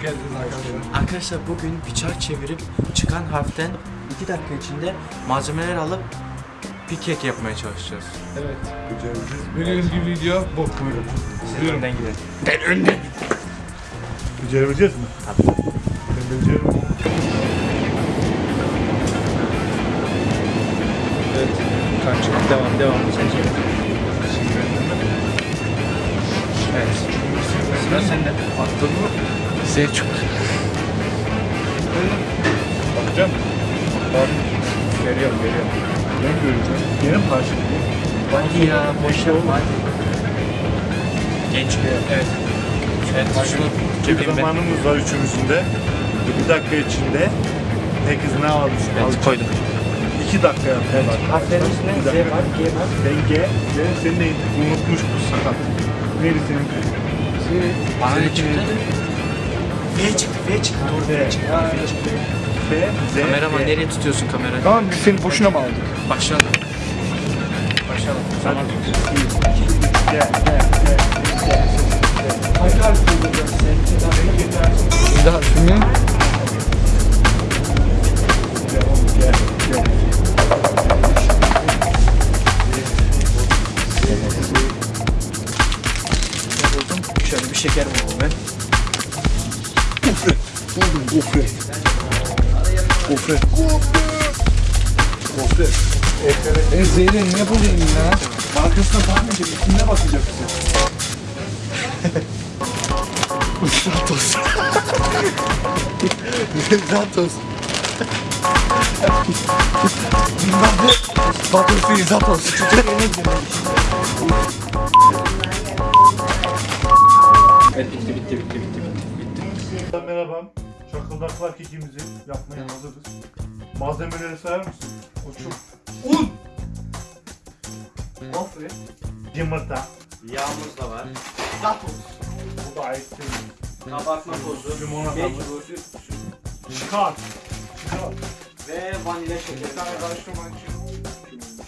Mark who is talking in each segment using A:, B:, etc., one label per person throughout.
A: geldiniz arkadaşlar.
B: Arkadaşlar bugün bir çark çevirip çıkan harften 2 dakika içinde malzemeler alıp bir kek yapmaya çalışacağız.
A: Evet. Bugünkü video bu. Buyurun.
B: Siz önden gidelim.
A: Ben önden.
C: Becerebileceğiz mi?
B: Tabii.
C: Ben beceririm.
B: Evet. Kaç devam devam sen çevir. Sıra sende. Attın mı? Selçuk.
C: Bakacağım. Bak. Veriyorum, veriyorum. Ben göreceğim. Mi karşılayayım?
B: Hadi ya boş yapma hadi. Genç Evet. Evet şunu cebimde.
C: zamanımız var üçümüzün de. Bir dakika içinde herkes ne almış?
B: Evet koydum.
C: İki dakika yaptılar.
B: Harflerin üstüne Z var, G var.
C: Ben G, ve senin neyin? Unutmuş bu sakat. Neydi senin?
B: Bana ne çıktı? V çıktı, V çıktı. Doğru V çıktı. V çıktı.
C: F, Z,
B: Kameraman
C: G.
B: nereye tutuyorsun kamerayı?
A: Tamam biz seni boşuna mı aldık?
B: Başlayalım. Başlayalım.
C: Hadi.
B: Zaman.
C: G, G, G.
B: Hangi harf kullanacağız sen?
A: Bir daha şimdi. Gofret. Gofret. E Zeynep ne bulayım ya?
C: Markasına bakmayacak, ismine bakacaksın.
A: Zatos. Zatos. Zatos değil Zatos.
B: Evet bitti bitti bitti bitti bitti.
C: Merhaba. Çakıldaklar kekimizi yapmaya hazırız. Malzemeleri sayar mısın? Koçum. Un!
B: Gofret.
C: Yumurta.
B: Yağımız da var.
C: Bu da ait değil.
B: Kabartma tozu.
C: Limonata.
B: Belki
C: Çıkar. Çıkar.
B: Ve vanilya şekeri.
C: Bir tane karıştırmak için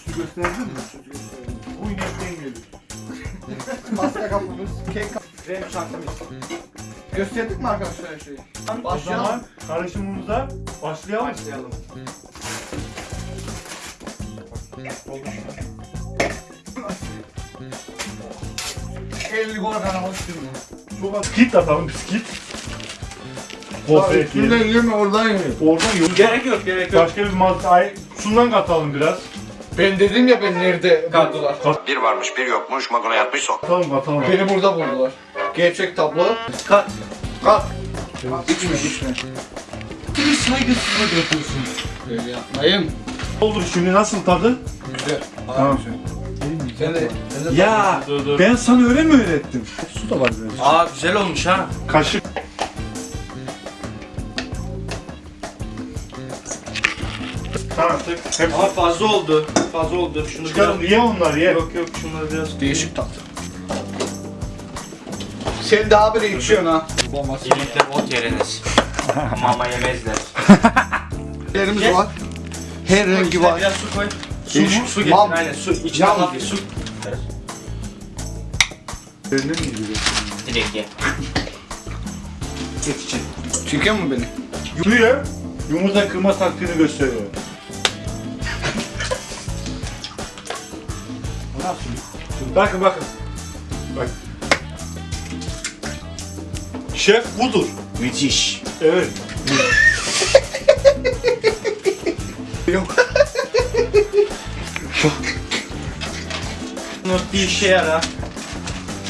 C: su gösterdin mi? Bu inekten gelir.
A: Pasta kapımız, kek kapımız.
B: Krem şantimiz.
A: Gösterdik mi arkadaşlar her şeyi?
C: O zaman karışımımıza başlayalım.
B: Başlayalım.
A: Elli gol kanalı sürüyor.
C: Çok az skit atalım biskit. Gofret
A: Şuradan
C: yiyelim.
A: yeme oradan yeme.
C: Oradan yok.
B: Gerek yok gerek yok.
C: Başka bir malzeme. Ay, şundan katalım biraz.
A: Ben dedim ya ben nerede buldular.
D: Bir varmış bir yokmuş magona yatmış sok.
C: Katalım katalım.
A: Beni burada buldular. Gerçek tablo.
B: Kat.
A: Kalk. İçme içme.
C: Bir saygısızlık yapıyorsun.
A: Böyle yapmayın.
C: Olur şimdi nasıl tadı?
A: Güzel.
C: Tamam.
A: Sen de, sen de
B: Ya.
C: Dur dur. Ben sana öyle mi öğrettim? Su da var biraz.
B: Aa güzel olmuş ha.
C: Kaşık. Tamam tık. Hep
B: Ama fazla oldu. Fazla oldu. Şunu
C: çıkarım.
B: biraz...
C: Ye onları ye.
B: Yok yok şunları biraz...
A: Değişik tatlı. Sen daha bile içiyorsun ha.
B: Yemekler ot yeriniz. Mama yemezler.
A: Yerimiz
B: Gel.
A: var. Her rengi var.
B: Biraz su koy. Su,
A: Değişik.
B: su getir
A: Mal.
B: aynen su. İçine
A: Yağ.
B: hafif su.
C: Önüne mi gidiyor?
B: Direkt ye.
C: Geç için.
A: Çekiyor mu beni?
C: Yürüyor. Yumurta kırma taktiğini gösteriyor. Nasıl? Şimdi bakın bakın. Bak. Şef budur.
B: Müthiş.
C: Evet.
B: Bunu bir işe yara.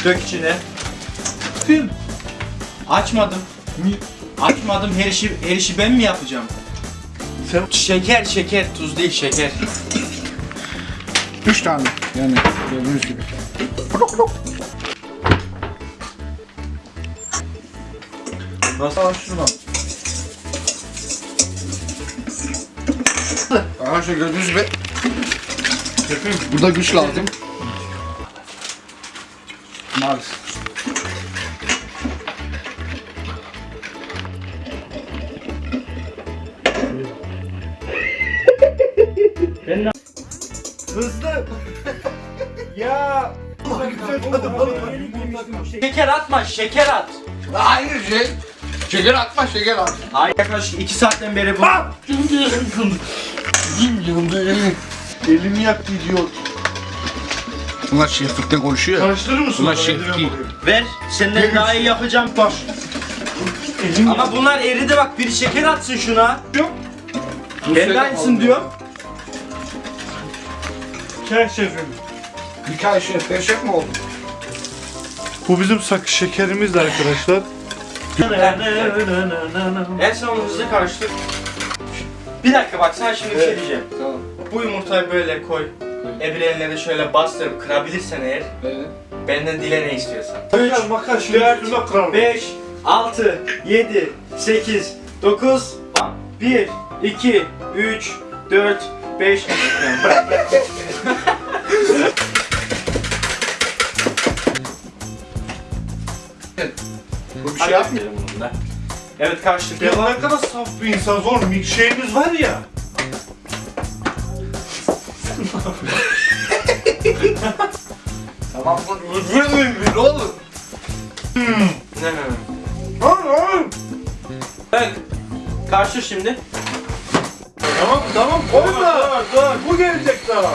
B: Dök içine.
C: Kim?
B: Açmadım. Açmadım. Her işi, her işi ben mi yapacağım?
C: Sen
B: Şeker şeker. Tuz değil şeker.
A: Üç tane. Yani gördüğünüz gibi.
C: Nasıl açtırmam?
A: Arkadaşlar gördüğünüz gibi burada güç lazım. Maalesef.
C: Hızlı. ya.
B: Şeker atma. Şeker at.
A: Aynı şey. Şeker atma şeker at.
B: Ay yaklaşık 2 saatten beri bu.
C: Elimi yaktı idiot.
A: Bunlar şeflikten konuşuyor.
C: Karıştırır mısın?
A: Ulan şey
C: bakayım.
B: Ver. Senden daha iyi yapacağım.
C: Taş. Elim
B: Ama bunlar eridi bak. Biri şeker atsın şuna.
C: yok.
B: Ben de aynısını diyorum.
C: Şef şefim.
A: Bir ay şef, şef mi oldum?
C: Bu bizim sak şekerimiz de arkadaşlar.
B: En son hızlı karıştır. Bir dakika bak sana şimdi bir şey diyeceğim.
A: Tamam.
B: Bu yumurtayı böyle koy. De şöyle bastırıp kırabilirsen eğer
A: Evet.
B: benden dile ne istiyorsan.
C: Makar makar şimdi
B: dört,
C: üstüme kırarım.
B: 5, 6, 7, 8, 9, 1, 2, 3, 4, 5. Bırak.
A: Bu
B: Şey yapmayalım bunu da. Evet karıştırdık.
C: Ya ne kadar saf bir insan zor. Milkshake'imiz var ya.
A: Tamam bu üzülmeyin bir oğlum.
B: Ne ne ne.
C: Lan lan.
B: Evet. Karıştır şimdi.
C: Tamam tamam koyma. Dur dur. Bu gelecek daha.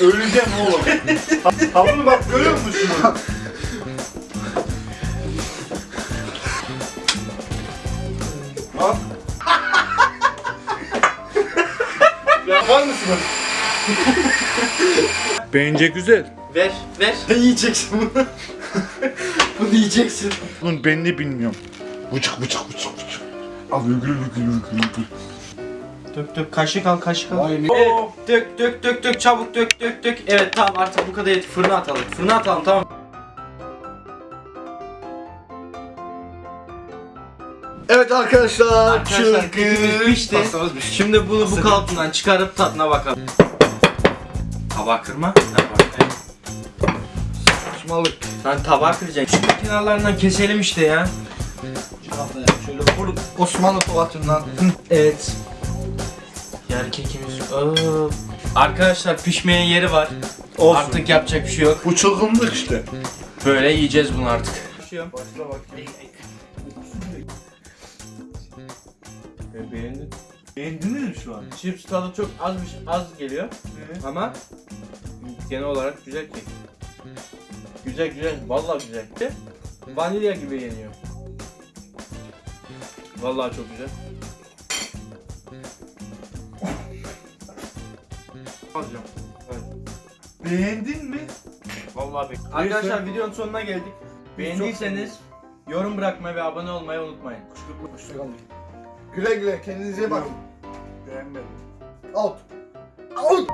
C: Öleceğim oğlum. Tamam bak görüyor musun şunu? Al. Yapar mısınız? Bence güzel.
B: Ver, ver. Yiyeceksin bunu. bunu yiyeceksin.
C: Bunun ben de bilmiyorum. Bıçık bıçık bıçık bıçık. Al gül gül gül gül.
B: Dök dök kaşık al kaşık al.
A: Vay?
B: Evet, dök dök dök dök çabuk dök dök dök. Evet tamam artık bu kadar yeter. Fırına atalım. Fırına atalım tamam.
A: Evet arkadaşlar.
B: Arkadaşlar pişti. Şimdi bunu bu kalıptan çıkarıp tadına bakalım. Tabağı kırma.
A: Saçmalık.
B: Lan tabağı kıracaksın. Şu kenarlarından keselim işte ya.
A: Şöyle vur Osmanlı tovatından.
B: Evet. Yer kekimiz. Aa. Arkadaşlar pişmeye yeri var.
C: Olsun.
B: Artık yapacak bir şey yok.
C: Bu çılgınlık işte.
B: Böyle yiyeceğiz bunu artık.
C: Başla bakayım.
B: Beğendin.
C: Beğendiniz mi şu an?
B: Chips tadı çok az az geliyor ama genel olarak güzel kek. Güzel güzel, vallahi güzel. Vanilya gibi yeniyor. Vallahi çok güzel. Alacağım.
C: Beğendin mi?
B: Vallahi be. Arkadaşlar videonun sonuna geldik. Beğendiyseniz yorum bırakmayı ve abone olmayı unutmayın.
A: Hoşçakalın. Güle güle kendinize bakın.
C: Beğenmedim.
A: Out. Out.